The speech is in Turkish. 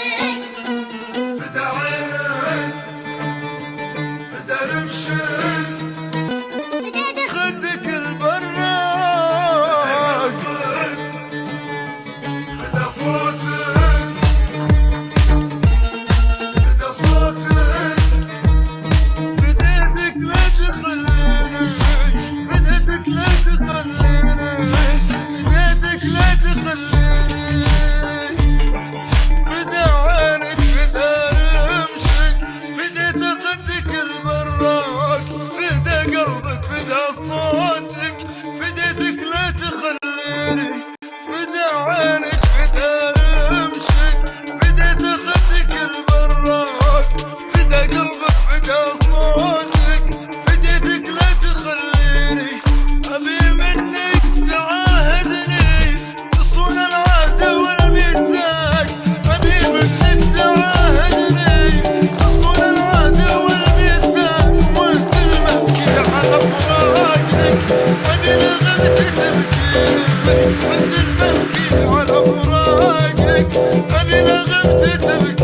magic. Beni Ani lağım titrek